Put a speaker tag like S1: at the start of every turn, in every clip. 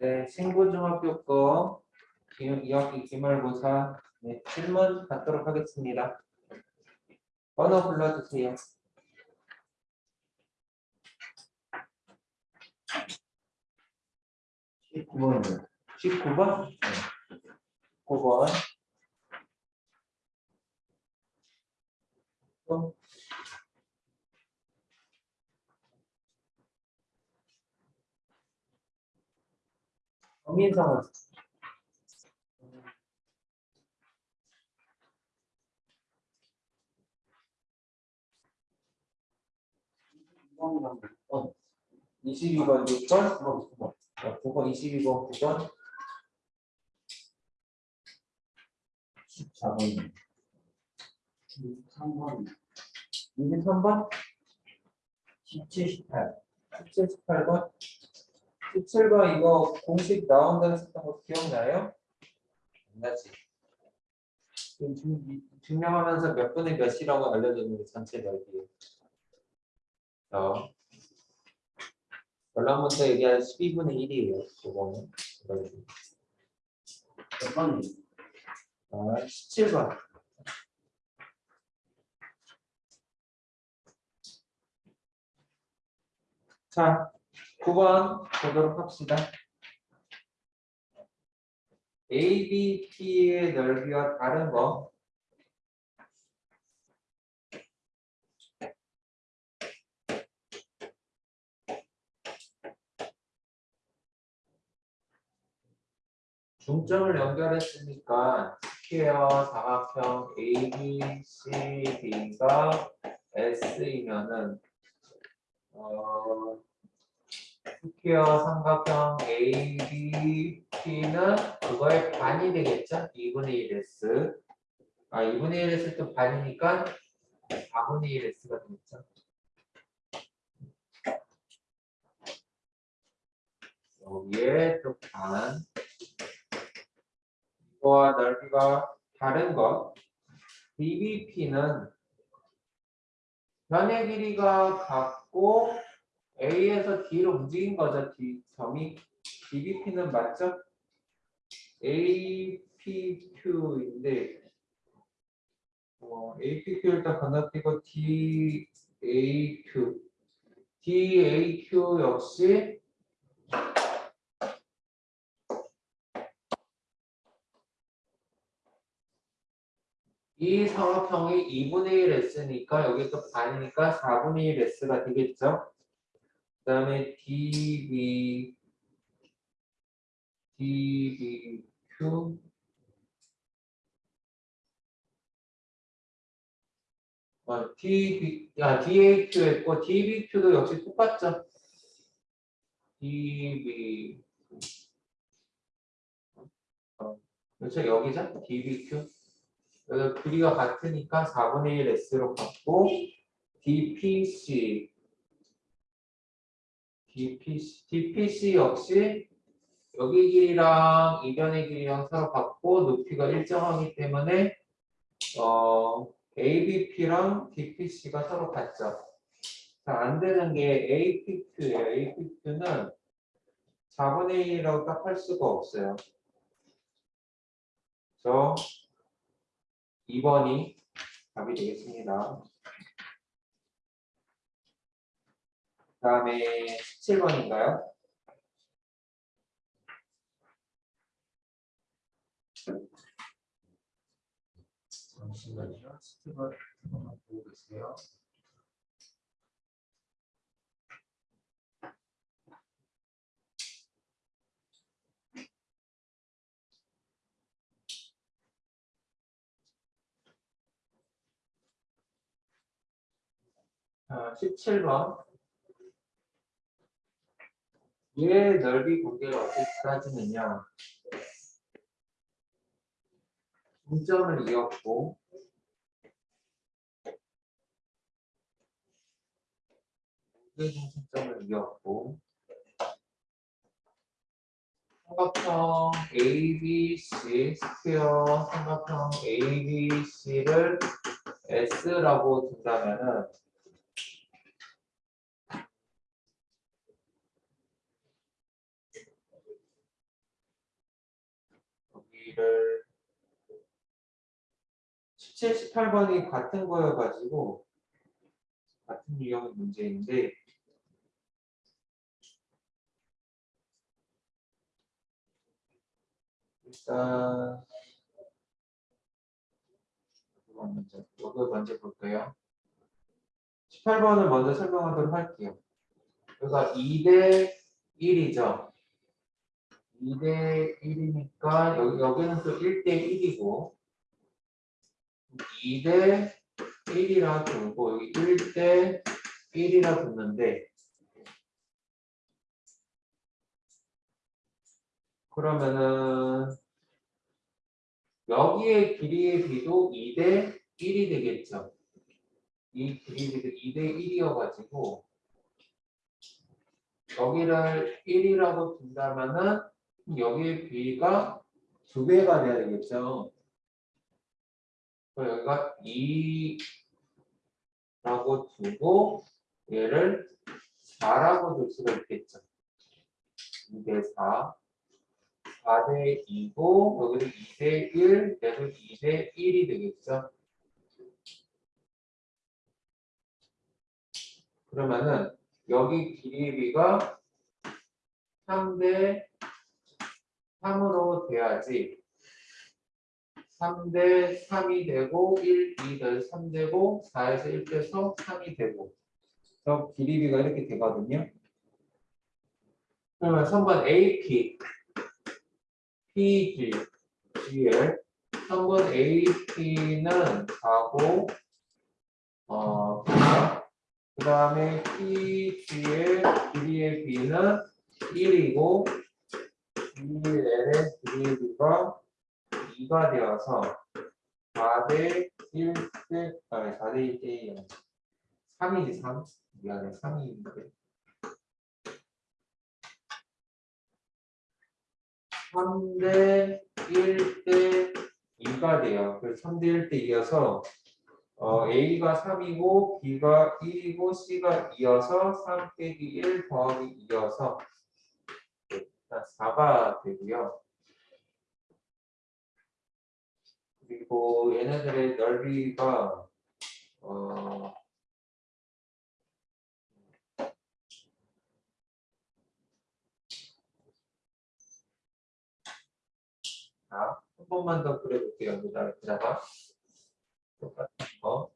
S1: 네, 신고중학교 거 2학기 기말고사 네, 질문 받도록 하겠습니다. 번호 불러주세요.
S2: 19번이요.
S1: 19번? 9번. 또? 어, 22번 6번 9번 9번 9번 22번 9번
S2: 14번. 3번.
S1: 23번
S2: 17, 18.
S1: 17, 18번 17번 이거 공식 나온다고 했던 거 기억나요? 안 나지? 증- 증명하면서 몇 분의 몇이라고 알려줬는데 전체 넓이 자 결론부터 얘기한 12분의 1이에요 그거는.
S2: 몇 번이요?
S1: 아, 17번 자 9번 보도록 합시다. ABP의 넓이와 다른 거. 중점을 연결했으니까 square 사각형 ABCD가 S이면은 어, square 삼각형 ABP는 그거의 반이 되겠죠? 2분의 1 S. 아, 2분의 1 S 또 반이니까 4분의 1 S가 되겠죠? 여기에 또 반. 이거와 넓이가 다른 것. BBP는 변의 길이가 같고 A에서 D로 움직인 거죠. D 점이 BBP는 맞죠? APQ인데 어, APQ 일단 건너뛰고 DAQ DAQ 역시 이 삼각형이 2분의 1 S니까 여기 또 반이니까 4분의 1 S가 되겠죠? 그 다음에 DB, DBQ, 어, DB, 아, DAQ 했고, DBQ도 역시 똑같죠? DB, 어, 그렇죠? 여기죠? DBQ. 여기 길이가 같으니까 4분의 1 S로 갖고, DPC, DPC, DPC 역시 여기 길이랑 이 변의 길이랑 서로 같고 높이가 일정하기 때문에 어, ABP랑 DPC가 서로 같죠. 자, 안 되는 게 APQ예요. APQ는 4분의 1이라고 딱 할 수가 없어요. 그래서 2번이 답이 되겠습니다. 다음에 17번인가요? 잠시만요. 17번 한번 보고 계세요. 자, 17번. 얘 넓이 관계가 어떻게 따지느냐. 중점을 이었고 무게 중심점을 이었고 삼각형 ABC 스퀘어 삼각형 ABC를 S라고 둔다면은 정리를 17, 18번이 같은 거여가지고 같은 유형 문제인데 일단 이거 먼저 먼저 볼까요? 18번을 먼저 설명하도록 할게요. 그러니까 2대 1이죠. 2대 1이니까 여기, 여기는 또 1대 1이고 2대 1이라 두고 여기 1대 1이라 두는데 그러면은 여기의 길이의 비도 2대 1이 되겠죠. 이 길이의 비도 2대 1이어가지고 여기를 1이라고 둔다면은 여기의 비가 두 배가 돼야 되겠죠. 여기가 2라고 두고 얘를 4라고 둘 수가 있겠죠. 2대 4. 4대 2고 여기도 2대 1, 얘도 2대 1이 되겠죠. 그러면은 여기 길이비가 3대 3으로 돼야지. 3대 3이 되고 1, 2더3 되고 4에서 1 빼서 3이 되고. 그래서 길이비가 이렇게 되거든요. 그러면 3번 AP PG GL 3번 AP는 4고 어 그 다음에 PG의 길이의 B는 1이고 GL의 길이의 B가 2가 되어서 4대 1대 아니 4대 1대 3이지 3 미안해 3이인데. 3대 1대 2가 돼요. 그래서 3대 1대 2여서 어, A가 3이고 B가 1이고 C가 2여서 3 빼기 1 더하기 2여서 4가 되고요. 그리고 얘네들의 넓이가 어, 자, 한 번만 더 그려볼게요. 여기다, 여기다가. 똑같은 거.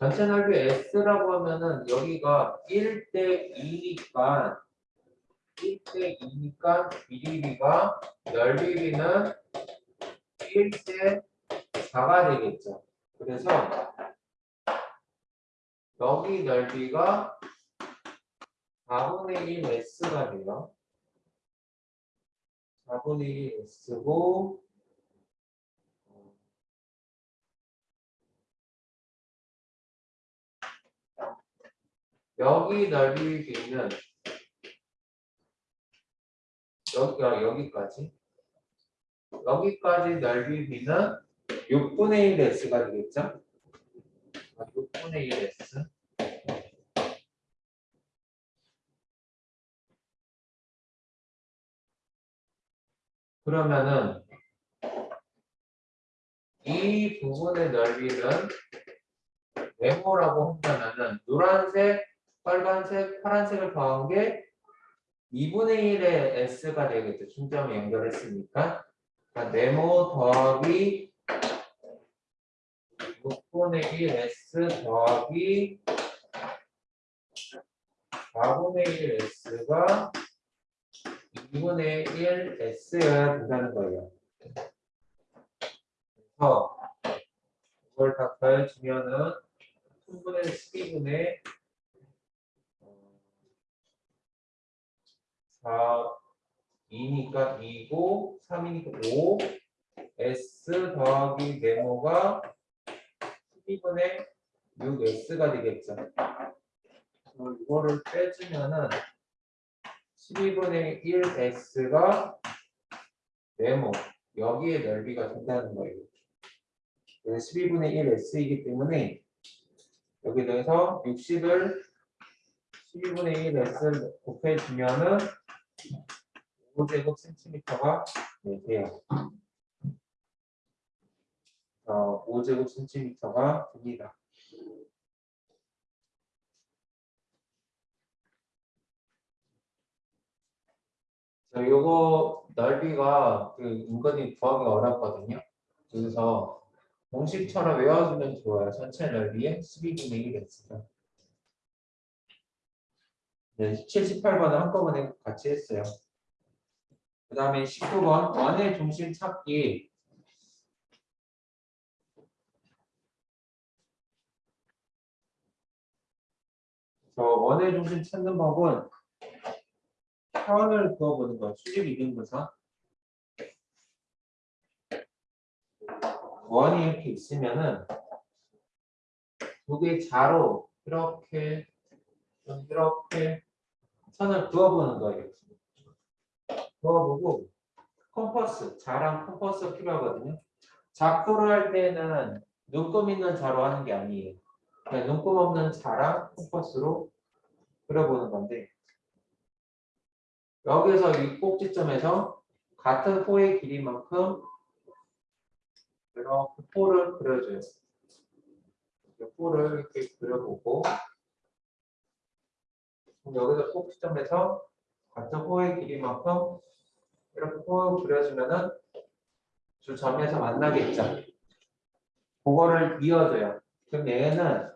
S1: 전체 넓이 S라고 하면은 여기가 1대 2니까 1대 2니까 길이비가 넓이비는 1대 4가 되겠죠. 그래서 여기 넓이가 4분의 1 S가 돼요. 4분의 1 S고 여기 넓이 B는 여기가 여기까지 여기까지 넓이 B는 6분의 1 S가 되겠죠? 6분의 1 S 그러면은 이 부분의 넓이는 네모라고 한다면은 노란색, 빨간색, 파란색을 더한 게 2분의 1의 S가 되겠죠. 중점을 연결했으니까. 그러니까 네모 더하기 6분의 1 S 더하기 4분의 1 S가 2분의 1 S여야 된다는 거예요. 그래서 이걸 다 더해주면은 3분의 12분의 4, 2니까 2고 3이니까 5 S 더하기 네모가 12분의 6S가 되겠죠. 이거를 빼주면은 12분의 1S가 네모 여기에 넓이가 된다는 거예요. 12분의 1S이기 때문에 여기 대해서 60을 12분의 1 s를 곱해주면은 5제곱 센티미터가 네, 돼요. 어, 5제곱 센티미터가 됩니다. 자, 요거 넓이가 그 은근히 구하기 어렵거든요. 그래서 공식처럼 외워주면 좋아요. 전체 넓이의 12분의 1 x가. 네, 78번은 한꺼번에 같이 했어요. 그 다음에 19번 원의 중심 찾기 저 원의 중심 찾는 법은 현을 그어보는 거예요. 수직 이등분선 원이 이렇게 있으면은 두 개의 자로 이렇게 이렇게 선을 그어보는 거예요. 그어보고 컴퍼스, 자랑 컴퍼스 필요하거든요. 작도를 할 때는 눈금 있는 자로 하는 게 아니에요. 그냥 눈금 없는 자랑 컴퍼스로 그려보는 건데 여기서 이 꼭지점에서 같은 호의 길이만큼 이렇게 호를 그려줘요. 호를 이렇게 그려보고 여기서 꼭지점에서 같은 호의 길이만큼 이렇게 호를 그려주면은 주 점에서 만나겠죠. 그거를 이어줘요. 그럼 얘는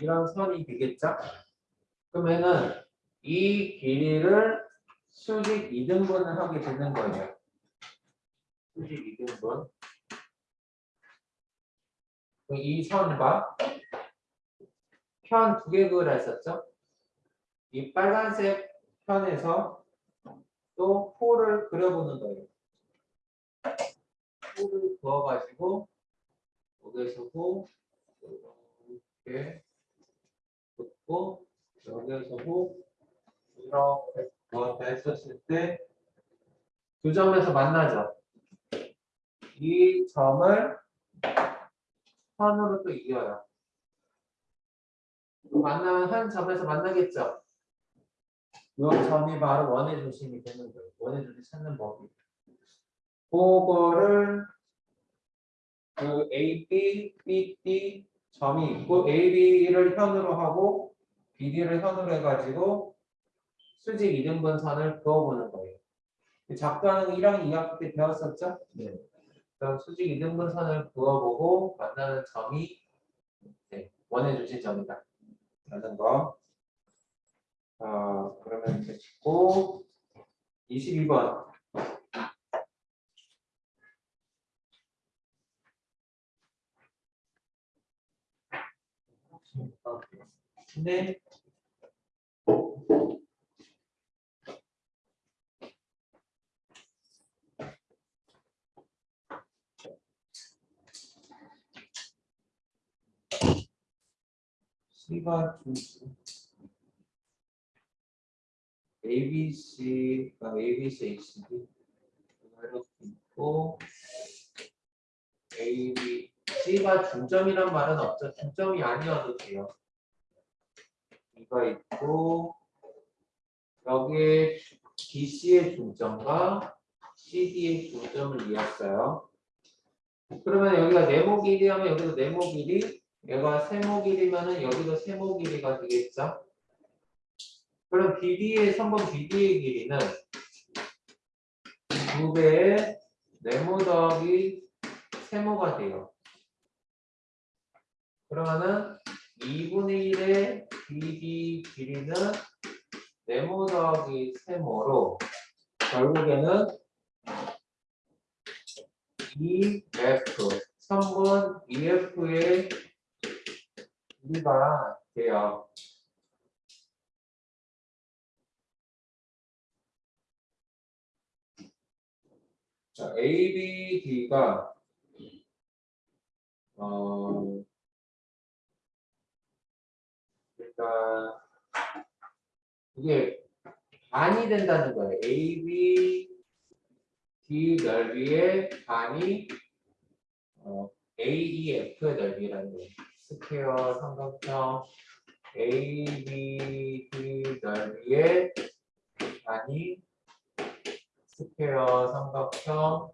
S1: 이런 선이 되겠죠? 그러면은 이 길이를 수직 이등분을 하게 되는 거예요. 수직 이등분. 이 선과 편 두 개 그을 했었죠? 이 빨간색 편에서 또 호를 그려보는 거예요. 호를 그어가지고 여기서 호 이렇게 긋고 여기서 호 이렇게 그어서 했었을 때 두 점에서 만나죠. 이 점을 선으로 또 이어요. 만나면 한 점에서 만나겠죠. 이 점이 바로 원의 중심이 되는 거예요. 원의 중심 찾는 법이. 그거를 그 A, B, B, D 점이 있고 A, B를 현으로 하고 BD를 현으로 해가지고 수직 이등분선을 그어보는 거예요. 작가는 1학년 2학기 때 배웠었죠?
S2: 네.
S1: 그럼 수직 이등분선을 그어보고 만나는 점이 네, 원의 중심 점이다. 라는 거. 어, 그러면 이제 짓고 22번. 네. C가 중심. ABC가 ABC, HB 이렇게 있고 AB, C가 중점이란 말은 없죠. 중점이 아니어도 돼요. 이가 있고 여기에 BC의 중점과 CD의 중점을 이었어요. 그러면 여기가 네모 길이하면 여기도 네모 길이, 얘가 세모 길이면은 여기도 세모 길이가 되겠죠. 그럼 BD의 3번 BD의 길이는 2배의 네모 더하기 세모가 돼요. 그러면은 2분의 1의 BD 길이는 네모 더하기 세모로 결국에는 2F 3분 2F의 길이가 돼요. 자, ABD가 어 일단 이게 반이 된다는 거예요. AB D 넓이의 반이 어, AEF의 넓이라는 거예요. square 삼각형 ABD 넓이의 반이 square 삼각형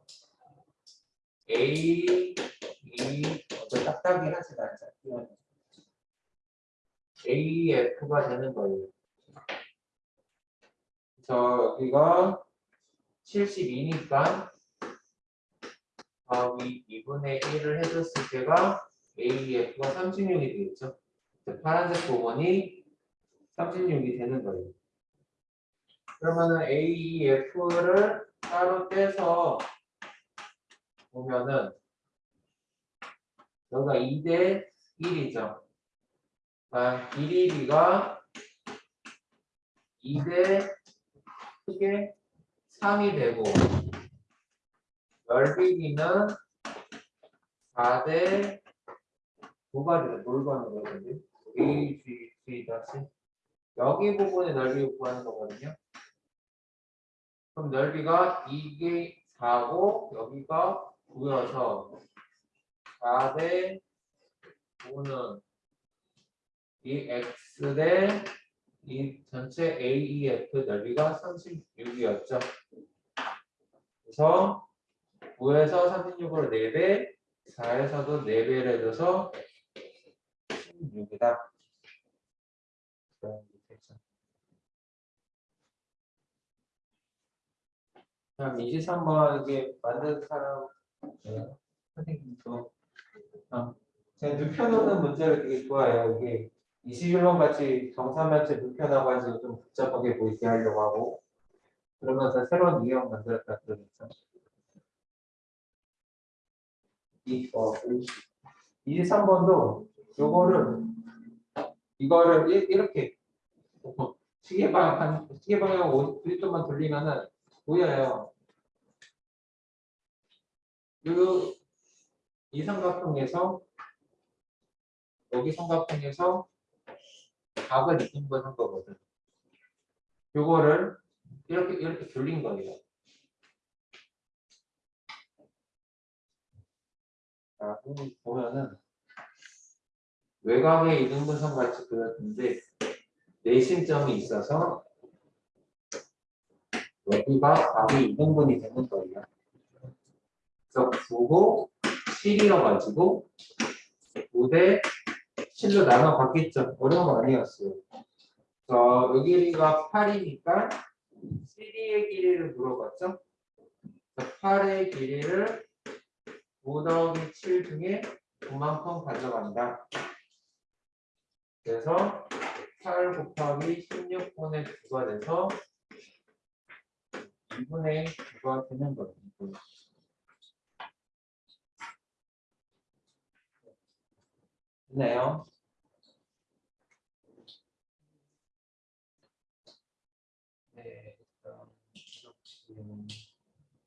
S1: A, E, 어떤 딱딱이 하지 말자. AF가 되는 거예요. 그래서 여기가 72니까 더하기 2분의 1을 해줬을 때가 AF가 36이 되겠죠. 파란색 부분이 36이 되는 거예요. 그러면은 AEF를 따로 떼서 보면은 여기가 2대 1이죠. 아, 길이 비가 2대 크게 3이 되고 넓이 비는 4대 9가 되는 뭘 구하는 거거든요. A, G, G 다시 여기 부분의 넓이 구하는 거거든요. 그럼 넓이가 이게 4고 여기가 9여서 4대 9는 이 x 대 이 전체 AEF 넓이가 36이었죠. 그래서 9에서 36으로 4배, 4에서도 4배를 해줘서 16이다. 그럼 23번 이게 만든 사람 네, 선생님도 어, 제가 눕혀놓는 문제를 되게 좋아해요. 이게 21번 같이 정사면체 눕혀놔가지고 좀 복잡하게 보이게 하려고 하고 그러면서 새로운 유형 만들었다 그러겠죠. 이, 어, 23번도 요거를 이거를 이- 이렇게 시계 방향 시계 방향 50도만 돌리면은 보여요. 요, 이 삼각형에서 여기 삼각형에서 각을 이등분 한 거거든. 요거를 이렇게 이렇게 돌린 거예요. 자, 보면은 외곽의 이등분선 같이 그렸는데 내심점이 있어서 여기가 각이 이등분이 되는 거예요. 그래서 9고 7이어가지고 9대 7로 나눠 봤겠죠. 어려운 거 아니었어요. 저 여기 길이가 8이니까 7의 길이를 물어봤죠. 8의 길이를 5 더하기 7 중에 9만큼 가져간다. 그래서 8 곱하기 16분의 9가 돼서 2분의 9가 되는 거예요. 됐나요?